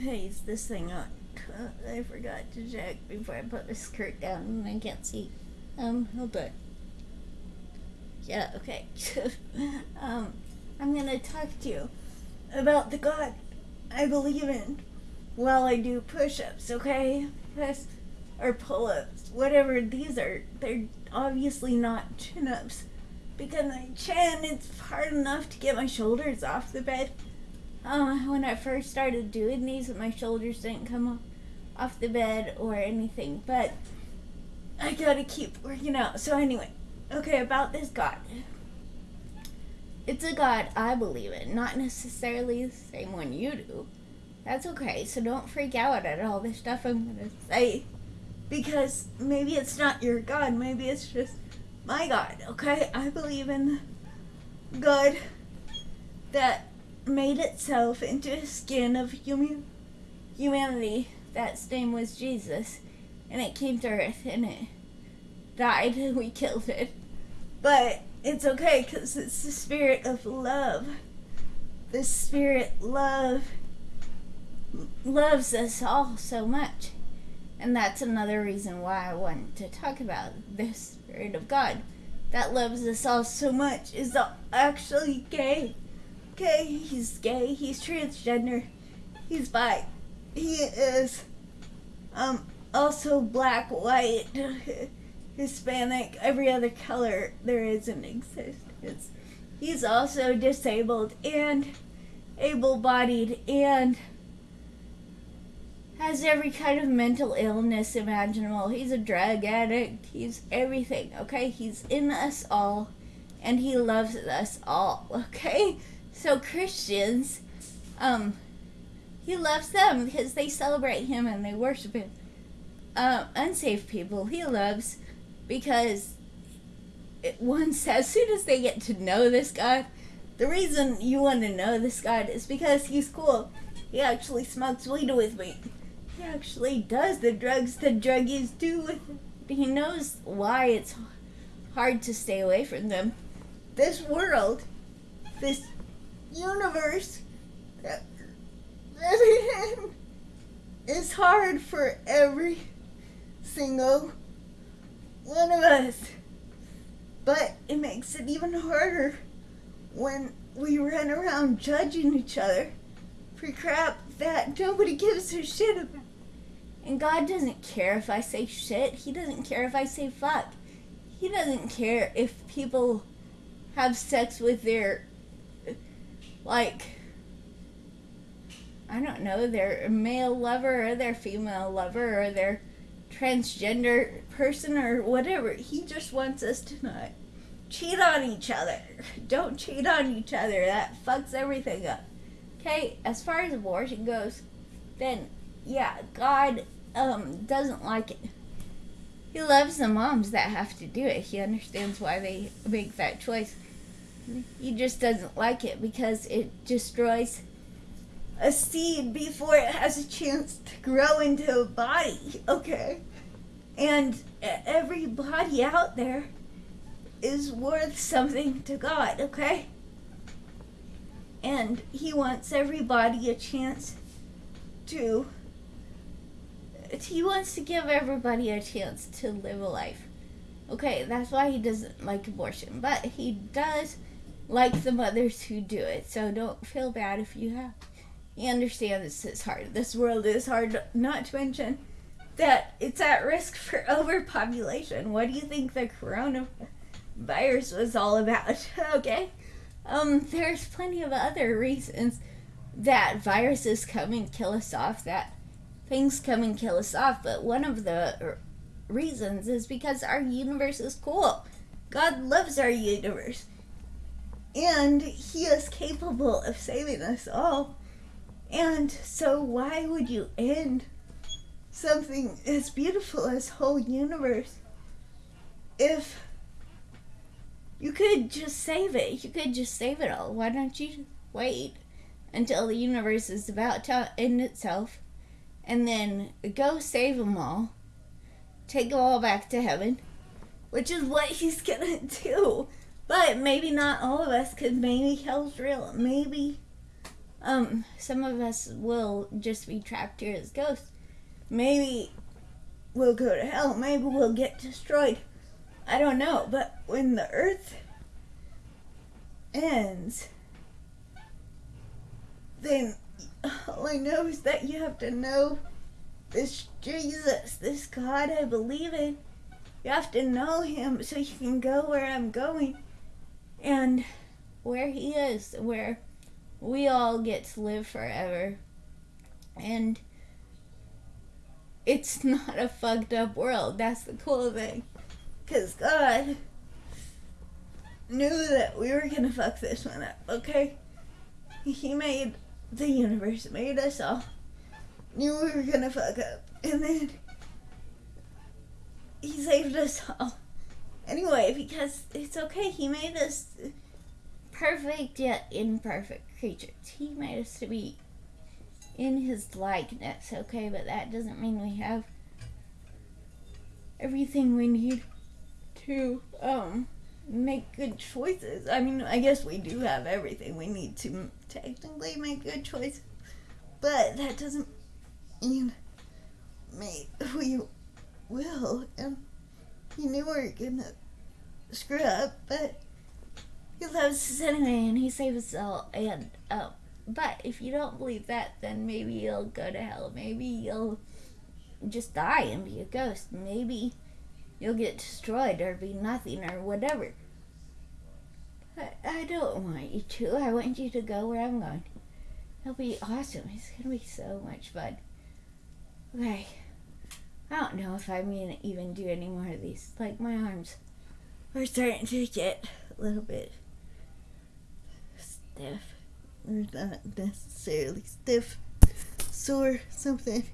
Hey, is this thing on? I forgot to check before I put the skirt down and I can't see. Um, hold on. Yeah, okay. um, I'm gonna talk to you about the God I believe in while I do push ups, okay? Press or pull ups, whatever these are. They're obviously not chin ups because my chin it's hard enough to get my shoulders off the bed. Uh, when I first started doing these, my shoulders didn't come off, off the bed or anything, but I gotta keep working out. So, anyway, okay, about this God. It's a God I believe in, not necessarily the same one you do. That's okay, so don't freak out at all the stuff I'm gonna say. Because maybe it's not your God, maybe it's just my God, okay? I believe in God that made itself into a skin of human humanity. That's name was Jesus. And it came to earth and it died and we killed it. But it's okay because it's the spirit of love. The spirit love loves us all so much. And that's another reason why I want to talk about the Spirit of God that loves us all so much is actually gay. Okay, he's gay, he's transgender, he's bi, he is um also black, white, Hispanic, every other color there is in existence. He's also disabled and able bodied and has every kind of mental illness imaginable. He's a drug addict. He's everything, okay? He's in us all and he loves us all, okay? So Christians, um, he loves them because they celebrate him and they worship him. Uh, unsafe people, he loves because it, once, as soon as they get to know this God, the reason you want to know this God is because he's cool. He actually smokes weed with me. He actually does the drugs the druggies do with He knows why it's hard to stay away from them. This world, this universe that in is hard for every single one of us. But it makes it even harder when we run around judging each other for crap that nobody gives a shit about. And God doesn't care if I say shit. He doesn't care if I say fuck. He doesn't care if people have sex with their, like, I don't know, their male lover or their female lover or their transgender person or whatever. He just wants us to not cheat on each other. Don't cheat on each other. That fucks everything up. Okay, as far as abortion goes, then yeah, God um doesn't like it. He loves the moms that have to do it. He understands why they make that choice. He just doesn't like it because it destroys a seed before it has a chance to grow into a body, okay? And every body out there is worth something to God, okay? And He wants everybody a chance to he wants to give everybody a chance to live a life. Okay, that's why he doesn't like abortion, but he does like the mothers who do it. So don't feel bad if you have. He understand this is hard. This world is hard, not to mention that it's at risk for overpopulation. What do you think the coronavirus was all about? okay, um, there's plenty of other reasons that viruses come and kill us off. That things come and kill us off, but one of the reasons is because our universe is cool. God loves our universe. And He is capable of saving us all. And so, why would you end something as beautiful as whole universe if you could just save it? You could just save it all. Why don't you wait until the universe is about to end itself? and then go save them all, take them all back to heaven, which is what he's gonna do. But maybe not all of us, because maybe hell's real. Maybe um, some of us will just be trapped here as ghosts. Maybe we'll go to hell. Maybe we'll get destroyed. I don't know. But when the earth ends, then all I know is that you have to know this Jesus, this God I believe in. You have to know him so you can go where I'm going and where he is, where we all get to live forever. And it's not a fucked up world. That's the cool thing. Because God knew that we were going to fuck this one up, okay? He made the universe, made us all. Knew we were going to fuck up. And then he saved us all. Anyway, because it's okay. He made us perfect yet imperfect creatures. He made us to be in his likeness, okay? But that doesn't mean we have everything we need to um make good choices. I mean, I guess we do have everything we need to technically make good choices, but that doesn't mean me we will. And he knew we were gonna screw up, but he loves us anyway, and he saves us all. And um, but if you don't believe that, then maybe you'll go to hell. Maybe you'll just die and be a ghost. Maybe you'll get destroyed or be nothing or whatever. I, I don't want you to. I want you to go where I'm going. It'll be awesome. It's gonna be so much fun. Okay. I don't know if I'm gonna even do any more of these. Like my arms are starting to get a little bit stiff. Or not necessarily stiff. Sore something.